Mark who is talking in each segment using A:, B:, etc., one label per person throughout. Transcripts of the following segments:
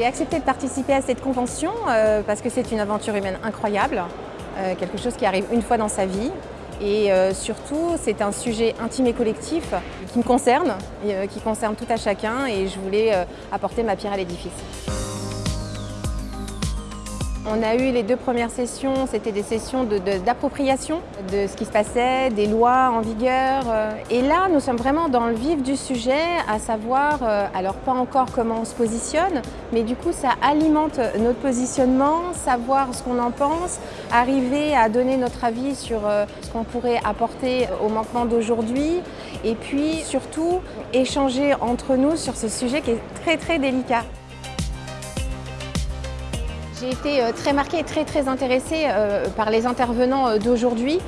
A: J'ai accepté de participer à cette convention euh, parce que c'est une aventure humaine incroyable, euh, quelque chose qui arrive une fois dans sa vie. Et euh, surtout, c'est un sujet intime et collectif qui me concerne, qui concerne tout à chacun et je voulais apporter ma pierre à l'édifice. On a eu les deux premières sessions, c'était des sessions d'appropriation de, ce qui se passait, des lois en vigueur. Euh. Et là, nous sommes vraiment dans le vif du sujet, à savoir, euh, alors pas encore comment on se positionne, mais du coup ça alimente notre positionnement, savoir ce qu'on en pense, arriver à donner notre avis sur euh, ce qu'on pourrait apporter au manquement d'aujourd'hui, et puis surtout échanger entre nous sur ce sujet qui est très très délicat. J'ai été euh, très marquée et très très intéressée euh, par les intervenants euh, d'aujourd'hui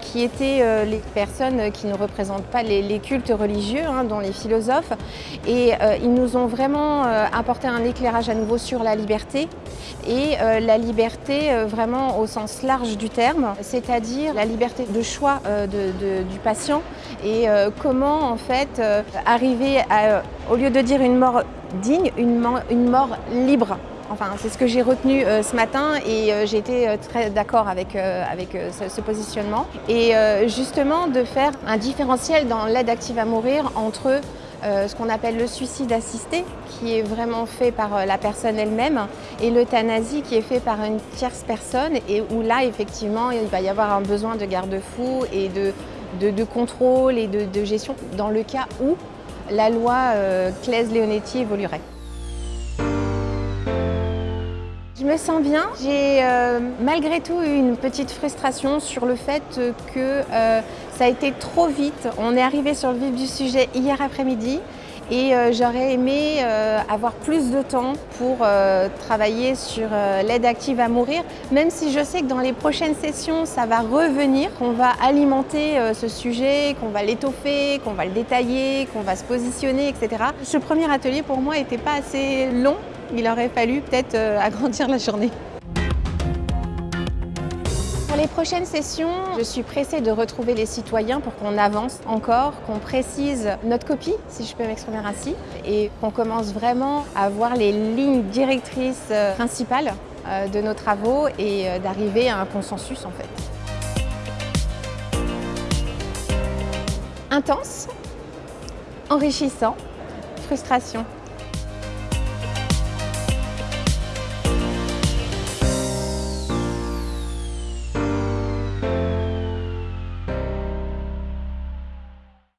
A: qui étaient les personnes qui ne représentent pas les, cultes religieux, hein, dont les philosophes. Et ils nous ont vraiment apporté un éclairage à nouveau sur la liberté et la liberté vraiment au sens large du terme, c'est-à-dire la liberté de choix du patient et comment en fait arriver à, au lieu de dire une mort digne, une mort libre. Enfin, c'est ce que j'ai retenu euh, ce matin et euh, j'ai été euh, très d'accord avec, ce, positionnement. Et justement de faire un différentiel dans l'aide active à mourir entre ce qu'on appelle le suicide assisté, qui est vraiment fait par la personne elle-même, et l'euthanasie qui est fait par une tierce personne, et où là, effectivement, il va y avoir un besoin de garde-fou et de, contrôle et de, gestion dans le cas où la loi Claes-Leonetti évoluerait. Je me sens bien. J'ai euh, malgré tout eu une petite frustration sur le fait que euh, ça a été trop vite. On est arrivé sur le vif du sujet hier après-midi et euh, j'aurais aimé avoir plus de temps pour travailler sur l'aide active à mourir, même si je sais que dans les prochaines sessions, ça va revenir, qu'on va alimenter ce sujet, qu'on va l'étoffer, qu'on va le détailler, qu'on va se positionner, etc. Ce premier atelier, pour moi, n'était pas assez long il aurait fallu peut-être euh, agrandir la journée. Pour les prochaines sessions, je suis pressée de retrouver les citoyens pour qu'on avance encore, qu'on précise notre copie, si je peux m'exprimer ainsi, et qu'on commence vraiment à voir les lignes directrices euh, principales euh, de nos travaux et d'arriver à un consensus en fait. Intense, enrichissant, frustration.